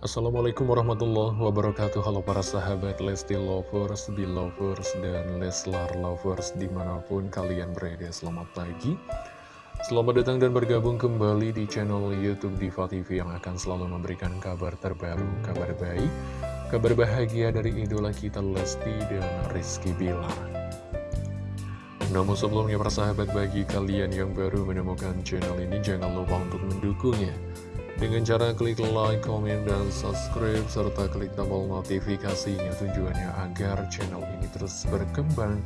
Assalamualaikum warahmatullahi wabarakatuh. Halo para sahabat Lesti Lovers, Belovers, dan Leslar Lovers di mana pun kalian berada. Selamat pagi. Selamat datang dan bergabung kembali di channel Youtube Diva TV Yang akan selalu memberikan kabar terbaru, kabar baik Kabar bahagia dari idola kita Lesti dan Rizky Bilar. Namun sebelumnya para sahabat bagi kalian yang baru menemukan channel ini jangan lupa untuk mendukungnya dengan cara klik like, komen, dan subscribe, serta klik tombol notifikasinya tujuannya agar channel ini terus berkembang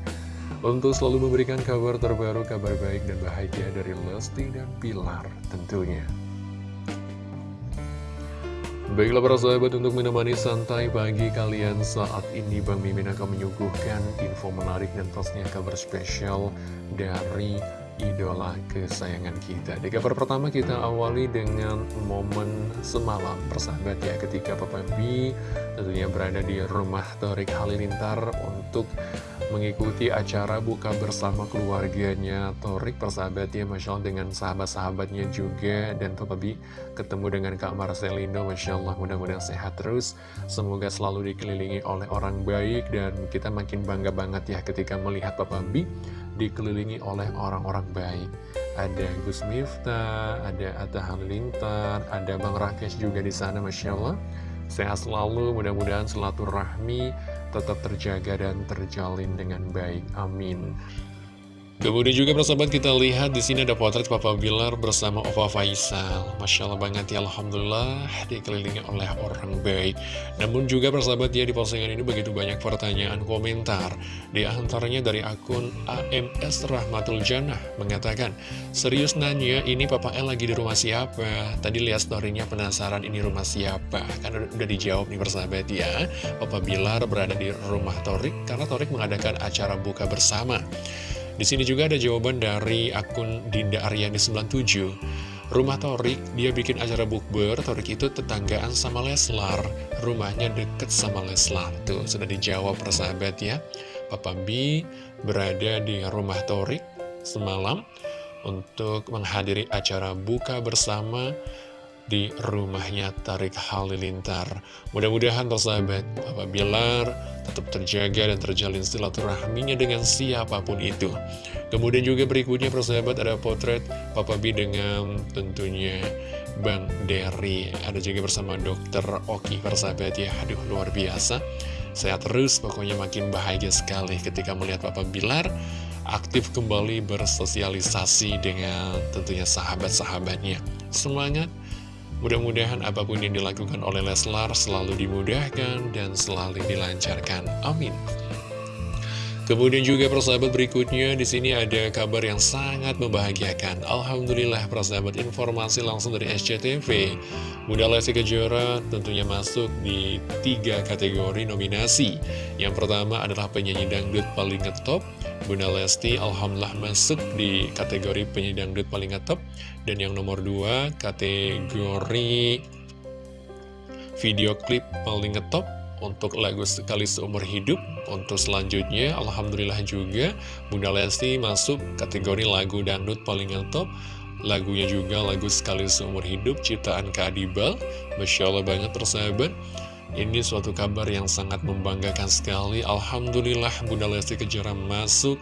untuk selalu memberikan kabar terbaru, kabar baik dan bahagia dari Lesti dan Pilar tentunya. Baiklah para sahabat untuk menemani santai pagi kalian saat ini Bang Mimin akan menyuguhkan info menarik dan pastinya kabar spesial dari idola kesayangan kita. Di kabar pertama kita awali dengan momen semalam. Persahabat ya Ketika Papa B tentunya berada di rumah Torik Halilintar untuk mengikuti acara buka bersama keluarganya. Torik persahabat ya Masya Allah dengan sahabat-sahabatnya juga. Dan Papa B ketemu dengan Kak Marcelino Masya Allah mudah-mudahan sehat terus. Semoga selalu dikelilingi oleh orang baik. Dan kita makin bangga banget ya ketika melihat Papa B dikelilingi oleh orang-orang baik. Ada Gus Miftah, ada Atta Halilintar, ada Bang Rakesh juga di sana, Masya Allah. Sehat selalu, mudah-mudahan rahmi tetap terjaga dan terjalin dengan baik. Amin. Kemudian juga persahabat kita lihat di sini ada potret Papa Bilar bersama Ova Faisal. Masya Allah banget ya Alhamdulillah dikelilingi oleh orang baik. Namun juga persahabat ya di postingan ini begitu banyak pertanyaan komentar. Di antaranya dari akun AMS Rahmatul Jannah mengatakan, Serius nanya ini Papa L lagi di rumah siapa? Tadi lihat storynya penasaran ini rumah siapa? Kan udah dijawab nih persahabat ya. Papa Bilar berada di rumah Torik karena Torik mengadakan acara buka bersama. Di sini juga ada jawaban dari akun Dinda Aryani 97. Rumah Torik, dia bikin acara bukber, Torik itu tetanggaan sama Leslar. Rumahnya deket sama Leslar. Tuh, sudah dijawab persahabat ya. Papa B berada di rumah Torik semalam untuk menghadiri acara buka bersama di rumahnya Tarik Halilintar. Mudah-mudahan persahabat Bapak Bilar tetap terjaga dan terjalin silaturahminya dengan siapa pun itu. Kemudian juga berikutnya persahabat ada potret Papa B dengan tentunya Bang Derry. Ada juga bersama dokter Oki persahabat ya. Aduh luar biasa. Sehat terus pokoknya makin bahagia sekali ketika melihat Papa Bilar aktif kembali bersosialisasi dengan tentunya sahabat-sahabatnya. Semangat! Mudah-mudahan apa pun yang dilakukan oleh Leslar selalu dimudahkan dan selalu dilancarkan. Amin. Kemudian juga persahabat berikutnya di sini ada kabar yang sangat membahagiakan. Alhamdulillah persahabat informasi langsung dari SCTV. Bunda Lesti Kejora tentunya masuk di tiga kategori nominasi. Yang pertama adalah penyanyi dangdut paling ngetop. Bunda Lesti Alhamdulillah masuk di kategori penyanyi dangdut paling ngetop. Dan yang nomor dua kategori video klip paling ngetop untuk lagu Sekali Seumur Hidup Untuk selanjutnya, Alhamdulillah juga Bunda Lesti masuk kategori lagu dangdut paling top Lagunya juga lagu Sekali Seumur Hidup ciptaan Kadibal Masya Allah banget persahabat. Ini suatu kabar yang sangat membanggakan sekali. Alhamdulillah Bunda Lesti Kejora masuk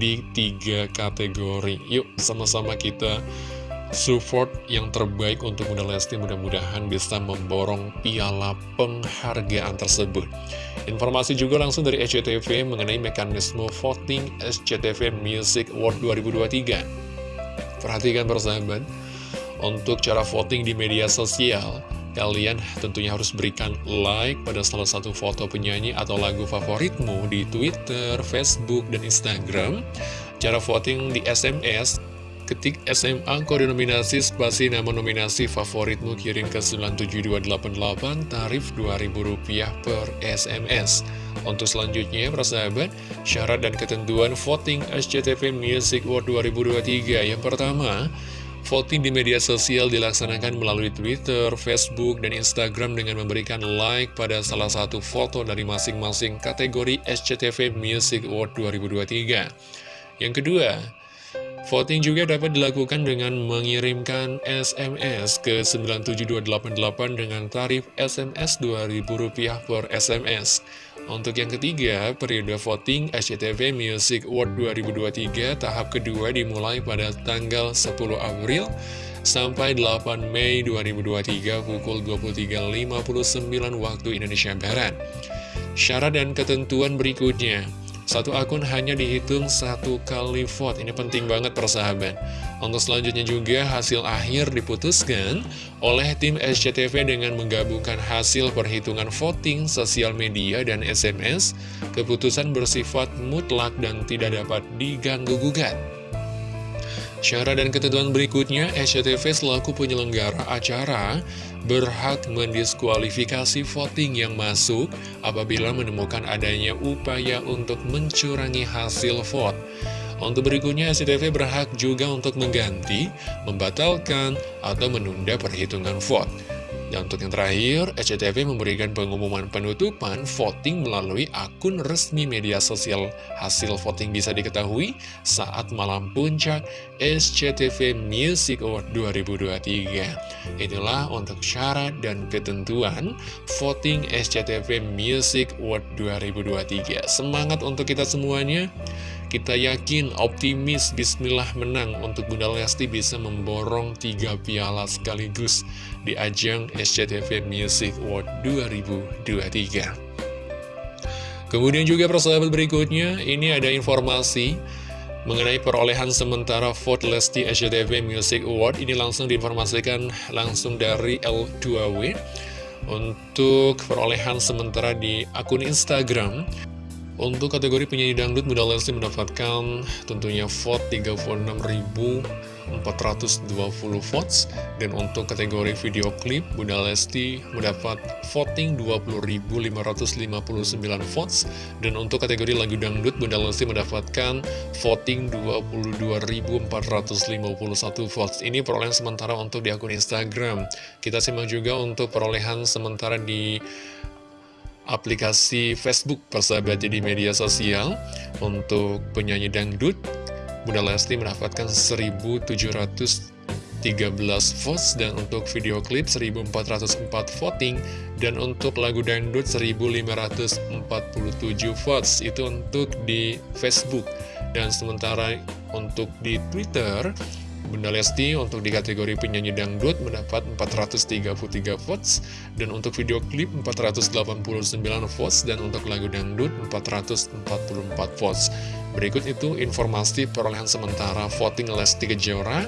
di tiga kategori. Yuk sama-sama kita support yang terbaik untuk Bunda Lesti mudah-mudahan bisa memborong piala penghargaan tersebut. Informasi juga langsung dari SCTV mengenai mekanisme voting SCTV Music Award 2023. Perhatikan persahabat, untuk cara voting di media sosial, kalian tentunya harus berikan like pada salah satu foto penyanyi atau lagu favoritmu di Twitter, Facebook, dan Instagram. Cara voting di SMS Ketik SMA kode nominasi spasi nama nominasi favoritmu kirim ke 97288 tarif Rp2.000 per SMS. Untuk selanjutnya, persahabat, syarat dan ketentuan voting SCTV Music Award 2023. Yang pertama, voting di media sosial dilaksanakan melalui Twitter, Facebook, dan Instagram dengan memberikan like pada salah satu foto dari masing-masing kategori SCTV Music Award 2023. Yang kedua, Voting juga dapat dilakukan dengan mengirimkan SMS ke 97288 dengan tarif SMS Rp2.000 per SMS. Untuk yang ketiga, periode voting SCTV Music Award 2023 tahap kedua dimulai pada tanggal 10 April sampai 8 Mei 2023 pukul 23.59 waktu Indonesia Barat. Syarat dan ketentuan berikutnya satu akun hanya dihitung satu kali vote, ini penting banget persahabat. Untuk selanjutnya juga hasil akhir diputuskan oleh tim SCTV dengan menggabungkan hasil perhitungan voting, sosial media, dan SMS. Keputusan bersifat mutlak dan tidak dapat diganggu-gugat. Syarat dan ketentuan berikutnya, SCTV selaku penyelenggara acara berhak mendiskualifikasi voting yang masuk apabila menemukan adanya upaya untuk mencurangi hasil vote. Untuk berikutnya, SCTV berhak juga untuk mengganti, membatalkan, atau menunda perhitungan vote. Dan untuk yang terakhir, SCTV memberikan pengumuman penutupan voting melalui akun resmi media sosial. Hasil voting bisa diketahui saat malam puncak SCTV Music Award 2023. Inilah untuk syarat dan ketentuan voting SCTV Music Award 2023. Semangat untuk kita semuanya. Kita yakin, optimis, bismillah menang untuk Bunda Lesti bisa memborong tiga piala sekaligus di ajang SCTV Music Award 2023. Kemudian juga persahabat berikutnya, ini ada informasi mengenai perolehan sementara vote Lesti SCTV Music Award. Ini langsung diinformasikan langsung dari L2W untuk perolehan sementara di akun Instagram. Untuk kategori penyanyi dangdut, Bunda Lesti mendapatkan tentunya vote 36.420 votes. Dan untuk kategori video klip, Bunda Lesti mendapat voting 20.559 votes. Dan untuk kategori lagu dangdut, Bunda Lesti mendapatkan voting 22.451 votes. Ini perolehan sementara untuk di akun Instagram. Kita simak juga untuk perolehan sementara di aplikasi Facebook persahabat jadi media sosial untuk penyanyi dangdut. Bunda Lesti mendapatkan 1713 votes dan untuk video klip 1404 voting dan untuk lagu dangdut 1547 votes. Itu untuk di Facebook. Dan sementara untuk di Twitter Bunda Lesti untuk di kategori penyanyi dangdut mendapat 433 votes dan untuk video klip 489 votes dan untuk lagu dangdut 444 votes. Berikut itu informasi perolehan sementara voting Lesti Kejora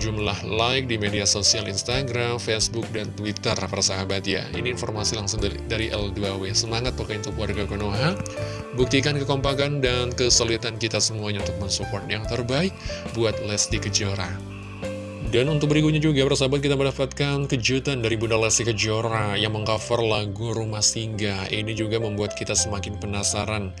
jumlah like di media sosial Instagram, Facebook, dan Twitter persahabat ya. Ini informasi langsung dari, dari L2W. Semangat pokoknya untuk warga Konoha. Buktikan kekompakan dan kesulitan kita semuanya untuk mensupport yang terbaik buat Lesti Kejora. Dan untuk berikutnya juga persahabat kita mendapatkan kejutan dari Bunda Lesti Kejora yang mengcover lagu Rumah Singgah. Ini juga membuat kita semakin penasaran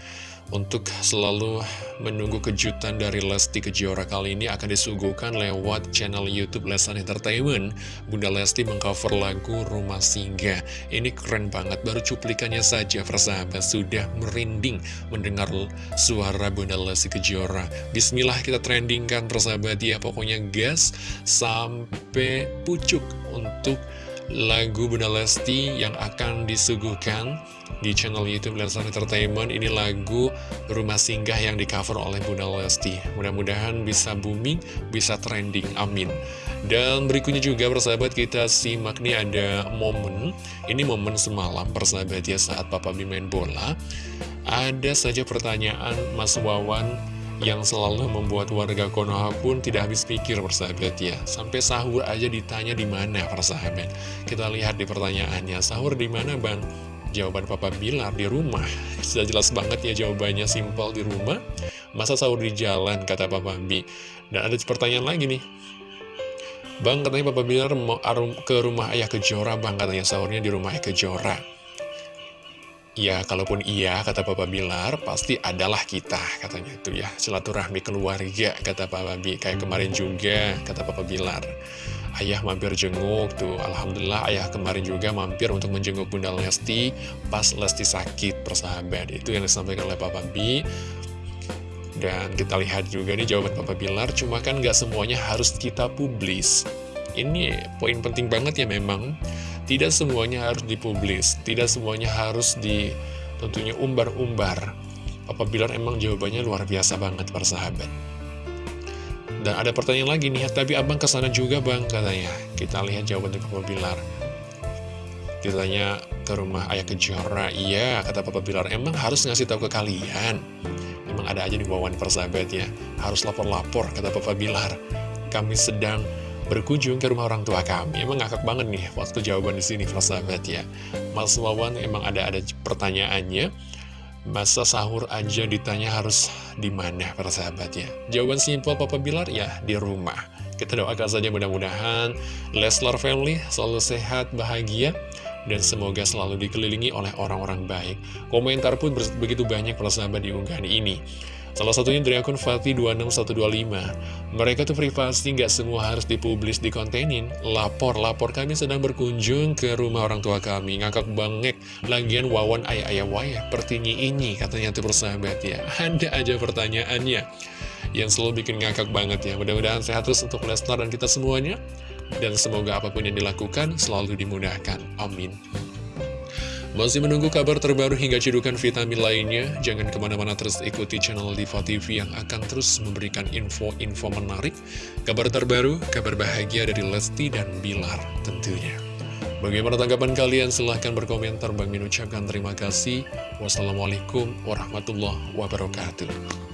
untuk selalu menunggu kejutan dari Lesti Kejora kali ini akan disuguhkan lewat channel Youtube Lesan Entertainment. Bunda Lesti mengcover lagu Rumah Singgah. Ini keren banget, baru cuplikannya saja persahabat. Sudah merinding mendengar suara Bunda Lesti Kejora. Bismillah kita trendingkan persahabat. Ya Pokoknya gas sampai pucuk untuk lagu Bunda Lesti yang akan disuguhkan di channel Youtube Leslar Entertainment. Ini lagu Rumah Singgah yang di cover oleh Bunda Lesti. Mudah-mudahan bisa booming, bisa trending, amin. Dan berikutnya juga persahabat kita simak nih ada momen. Ini momen semalam persahabat ya saat Papa B main bola. Ada saja pertanyaan Mas Wawan yang selalu membuat warga Konoha pun tidak habis pikir persahabat ya. Sampai sahur aja ditanya di mana persahabat. Kita lihat di pertanyaannya, sahur di mana bang? Jawaban Papa Bilar di rumah. Sudah jelas banget ya jawabannya simpel di rumah. Masa sahur di jalan kata Papa B. Dan ada pertanyaan lagi nih. Bang katanya Papa Bilar mau ke rumah ayah kejora bang katanya sahurnya di rumah ayah kejora. Ya, kalaupun iya, kata Papa Bilar, pasti adalah kita, katanya itu ya. Silaturahmi keluarga, kata Papa Bi. Kayak kemarin juga, kata Papa Bilar. Ayah mampir jenguk tuh, Alhamdulillah ayah kemarin juga mampir untuk menjenguk Bunda Lesti pas Lesti sakit, persahabat. Itu yang disampaikan oleh Papa Bi. Dan kita lihat juga nih jawaban Papa Bilar, cuma kan nggak semuanya harus kita publis. Ini poin penting banget ya memang, tidak semuanya harus dipublis, tidak semuanya harus di tentunya umbar-umbar. Papa Bilar emang jawabannya luar biasa banget para sahabat. Dan ada pertanyaan lagi nih, tapi abang ke sana juga bang katanya. Kita lihat jawaban dari Papa Bilar. Ditanya ke rumah ayah kejora, iya kata Papa Bilar, emang harus ngasih tahu ke kalian. Emang ada aja di bawaan persahabat ya, harus lapor-lapor kata Papa Bilar. Kami sedang berkunjung ke rumah orang tua kami. Emang ngakak banget nih waktu jawaban di sini persahabat ya. Mas Wawan emang ada ada pertanyaannya. Masa sahur aja ditanya harus di mana persahabat ya. Jawaban simpel Papa Bilar ya di rumah. Kita doakan saja mudah-mudahan Leslar family selalu sehat, bahagia dan semoga selalu dikelilingi oleh orang-orang baik. Komentar pun begitu banyak para sahabat di unggahan ini. Salah satunya dari akun Fatih26125. Mereka tuh privasi nggak semua harus dipublis di kontenin. Lapor, lapor kami sedang berkunjung ke rumah orang tua kami. Ngakak bangek, lagian wawan ayah-ayah wayah pertinyi ini katanya tuh persahabat ya. Ada aja pertanyaannya yang selalu bikin ngakak banget ya. Mudah-mudahan sehat terus untuk Lesnar dan kita semuanya. Dan semoga apa pun yang dilakukan selalu dimudahkan. Amin. Masih menunggu kabar terbaru hingga cedukan vitamin lainnya? Jangan ke mana-mana terus ikuti channel Diva TV yang akan terus memberikan info-info menarik, kabar terbaru, kabar bahagia dari Lesti dan Bilar tentunya. Bagaimana tanggapan kalian? Silahkan berkomentar. Bang Min ucapkan terima kasih. Wassalamualaikum warahmatullahi wabarakatuh.